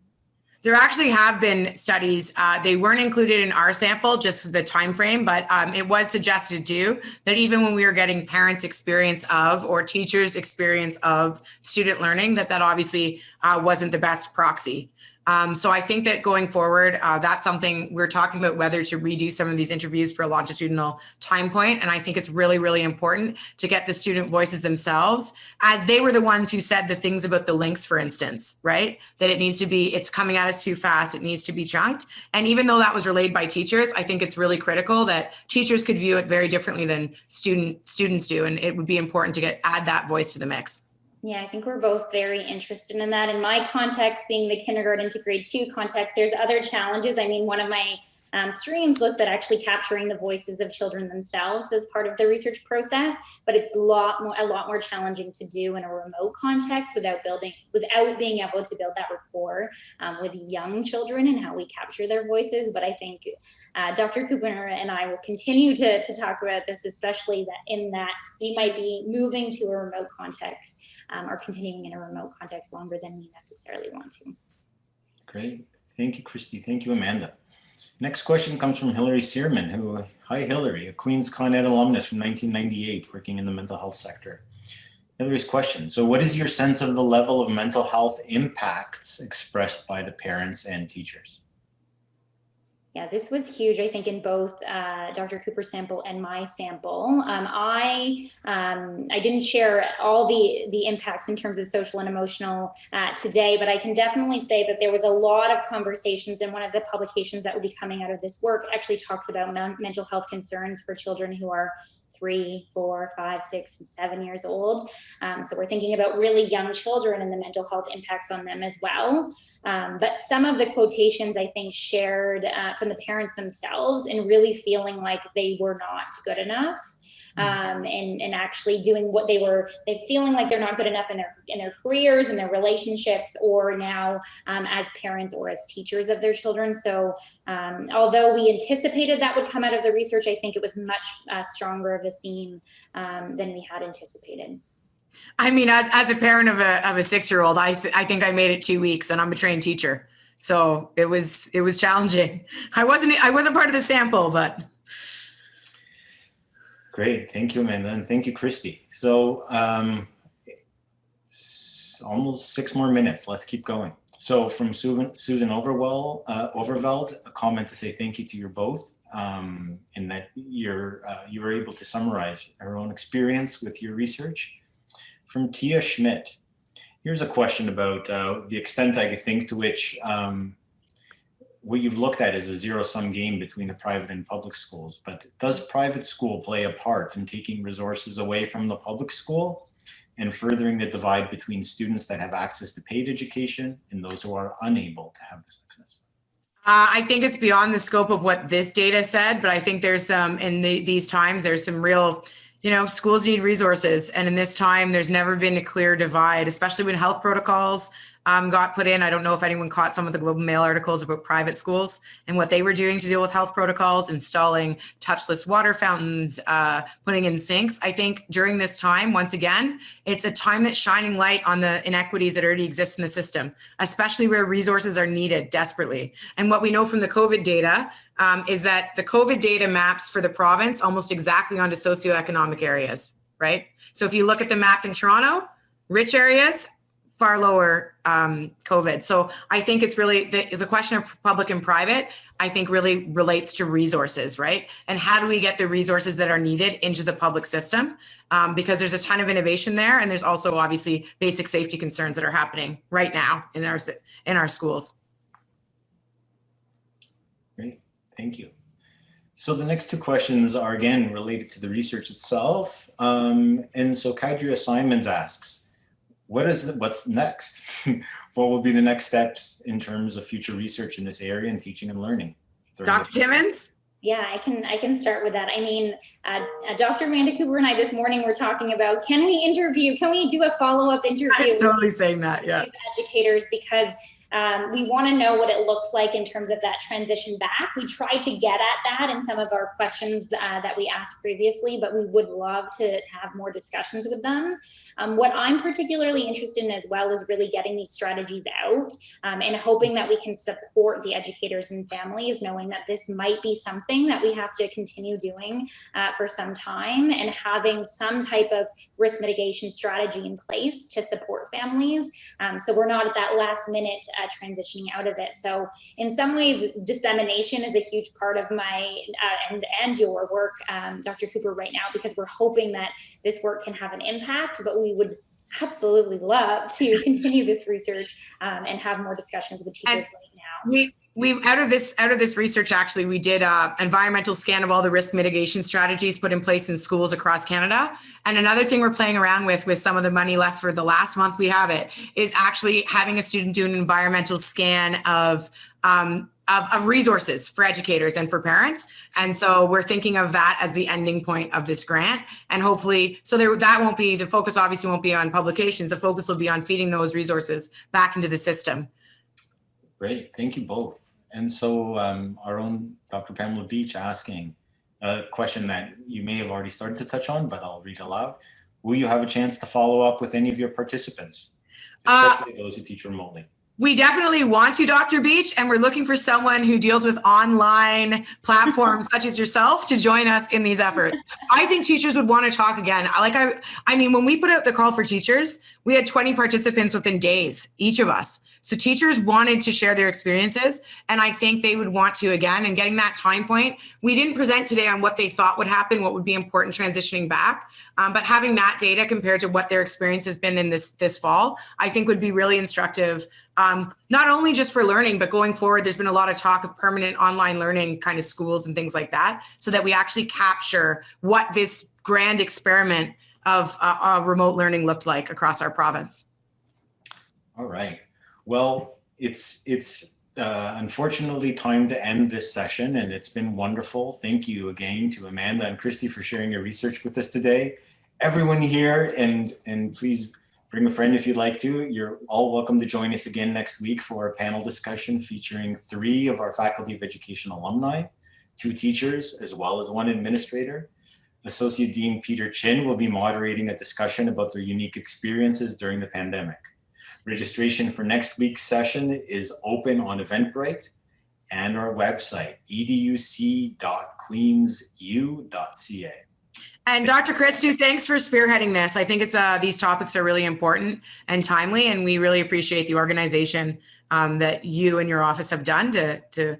There actually have been studies. Uh, they weren't included in our sample, just the time frame, but um, it was suggested too that even when we were getting parents' experience of or teachers' experience of student learning, that that obviously uh, wasn't the best proxy. Um, so I think that going forward, uh, that's something we're talking about whether to redo some of these interviews for a longitudinal time point. And I think it's really, really important to get the student voices themselves as they were the ones who said the things about the links, for instance, right? That it needs to be, it's coming at us too fast. It needs to be chunked. And even though that was relayed by teachers, I think it's really critical that teachers could view it very differently than student students do. And it would be important to get add that voice to the mix.
Yeah, I think we're both very interested in that. In my context, being the kindergarten to grade two context, there's other challenges. I mean, one of my um, streams looks at actually capturing the voices of children themselves as part of the research process, but it's a lot more a lot more challenging to do in a remote context without building without being able to build that rapport um, with young children and how we capture their voices. But I think uh, Dr. Cooper and I will continue to, to talk about this, especially that in that we might be moving to a remote context um, or continuing in a remote context longer than we necessarily want to.
Great. Thank you, Kristy. Thank you, Amanda. Next question comes from Hillary Searman, who, hi Hillary, a Queens Con Ed alumnus from 1998, working in the mental health sector. Hillary's question, so what is your sense of the level of mental health impacts expressed by the parents and teachers?
Yeah, this was huge, I think, in both uh, Dr. Cooper's sample and my sample. Um, I um, I didn't share all the, the impacts in terms of social and emotional uh, today, but I can definitely say that there was a lot of conversations and one of the publications that will be coming out of this work actually talks about mental health concerns for children who are three, four, five, six, and seven years old. Um, so we're thinking about really young children and the mental health impacts on them as well. Um, but some of the quotations I think shared uh, from the parents themselves and really feeling like they were not good enough um, and and actually doing what they were they feeling like they're not good enough in their in their careers and their relationships or now um, as parents or as teachers of their children so um, although we anticipated that would come out of the research i think it was much uh, stronger of a theme um, than we had anticipated
I mean, as, as a parent of a, of a six-year-old, I, I think I made it two weeks and I'm a trained teacher. So it was, it was challenging. I wasn't, I wasn't part of the sample, but
Great, thank you, Amanda, and thank you, Kristy. So um, almost six more minutes. Let's keep going. So from Susan, Overwell, uh, Overveld, a comment to say thank you to you both, um, in that you're uh, you were able to summarize her own experience with your research. From Tia Schmidt, here's a question about uh, the extent I think to which um, what you've looked at is a zero sum game between the private and public schools, but does private school play a part in taking resources away from the public school and furthering the divide between students that have access to paid education and those who are unable to have this access?
Uh, I think it's beyond the scope of what this data said, but I think there's some, in the, these times, there's some real, you know, schools need resources. And in this time, there's never been a clear divide, especially when health protocols um, got put in. I don't know if anyone caught some of the Globe and Mail articles about private schools and what they were doing to deal with health protocols, installing touchless water fountains, uh, putting in sinks. I think during this time, once again, it's a time that's shining light on the inequities that already exist in the system, especially where resources are needed desperately. And what we know from the COVID data um, is that the COVID data maps for the province almost exactly onto socioeconomic areas, right? So if you look at the map in Toronto, rich areas far lower um, COVID. So I think it's really the, the question of public and private, I think really relates to resources, right? And how do we get the resources that are needed into the public system? Um, because there's a ton of innovation there. And there's also obviously basic safety concerns that are happening right now in our, in our schools.
Great, thank you. So the next two questions are again related to the research itself. Um, and so Kadria Simons asks, what is what's next? what will be the next steps in terms of future research in this area and teaching and learning?
Dr. Timmons?
Yeah, I can I can start with that. I mean, uh, uh, Dr. Amanda Cooper and I this morning were talking about can we interview, can we do a follow up interview? I
was totally saying that, yeah.
Educators because um, we want to know what it looks like in terms of that transition back. We tried to get at that in some of our questions uh, that we asked previously, but we would love to have more discussions with them. Um, what I'm particularly interested in as well is really getting these strategies out um, and hoping that we can support the educators and families, knowing that this might be something that we have to continue doing uh, for some time and having some type of risk mitigation strategy in place to support families. Um, so we're not at that last minute uh, transitioning out of it. So in some ways, dissemination is a huge part of my uh, and and your work, um, Dr. Cooper, right now, because we're hoping that this work can have an impact, but we would absolutely love to continue this research um, and have more discussions with teachers and right now.
We we've out of this out of this research actually we did a environmental scan of all the risk mitigation strategies put in place in schools across canada and another thing we're playing around with with some of the money left for the last month we have it is actually having a student do an environmental scan of um, of, of, resources for educators and for parents. And so we're thinking of that as the ending point of this grant. And hopefully, so there, that won't be, the focus obviously won't be on publications. The focus will be on feeding those resources back into the system.
Great, thank you both. And so um, our own Dr. Pamela Beach asking a question that you may have already started to touch on, but I'll read aloud. Will you have a chance to follow up with any of your participants, uh, especially uh, those who teach remotely?
We definitely want to, Dr. Beach, and we're looking for someone who deals with online platforms such as yourself to join us in these efforts. I think teachers would want to talk again. Like I, I mean, when we put out the call for teachers, we had 20 participants within days, each of us. So teachers wanted to share their experiences, and I think they would want to again. And getting that time point, we didn't present today on what they thought would happen, what would be important transitioning back, um, but having that data compared to what their experience has been in this this fall, I think would be really instructive um, not only just for learning, but going forward, there's been a lot of talk of permanent online learning kind of schools and things like that, so that we actually capture what this grand experiment of uh, uh, remote learning looked like across our province.
All right. Well, it's it's uh, unfortunately time to end this session, and it's been wonderful. Thank you again to Amanda and Kristy for sharing your research with us today. Everyone here, and and please bring a friend if you'd like to. You're all welcome to join us again next week for a panel discussion featuring three of our Faculty of Education alumni, two teachers, as well as one administrator. Associate Dean Peter Chin will be moderating a discussion about their unique experiences during the pandemic. Registration for next week's session is open on Eventbrite and our website, educ.queensu.ca.
And Dr. Christou, thanks for spearheading this. I think it's uh, these topics are really important and timely, and we really appreciate the organization um, that you and your office have done to to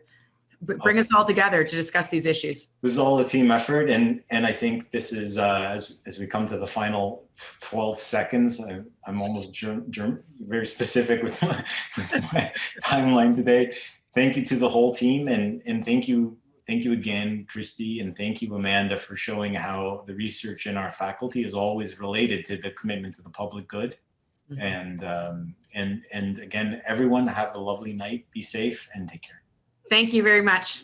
bring us all together to discuss these issues.
This is all a team effort, and and I think this is uh, as as we come to the final 12 seconds. I, am almost very specific with my, with my timeline today. Thank you to the whole team, and and thank you thank you again, Kristy, and thank you, Amanda, for showing how the research in our faculty is always related to the commitment to the public good. Mm -hmm. And um, and and again, everyone have a lovely night. Be safe and take care.
Thank you very much.